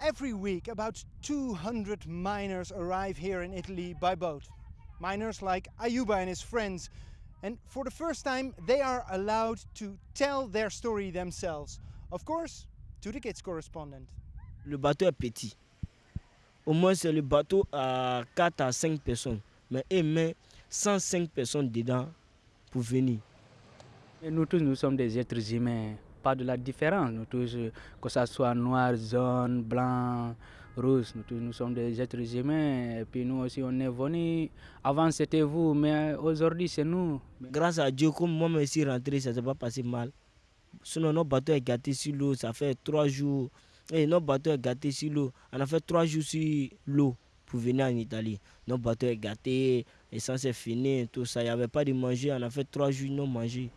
Every week, about 200 miners arrive here in Italy by boat. Miners like Ayuba and his friends. And for the first time, they are allowed to tell their story themselves. Of course, to the kids correspondent. Le bateau est petit. Au moins, c'est le bateau à 4 à 5 personnes. Mais il met 105 personnes dedans pour venir. Et nous tous, nous sommes des êtres humains, pas de la différence. Nous tous, que ce soit noir, jaune, blanc, rose, nous tous, nous sommes des êtres humains. Et puis nous aussi, on est venus. Avant, c'était vous, mais aujourd'hui, c'est nous. Grâce à Dieu, comme moi, je suis rentré, ça ne s'est pas passé mal. Sinon, notre bateau est gâté sur l'eau, ça fait trois jours. Et notre bateau est sur l'eau. On a fait trois jours sur l'eau pour venir en Italie. Notre bateau est gâté, l'essence est fini, tout ça. Il n'y avait pas de manger. On a fait trois jours non manger.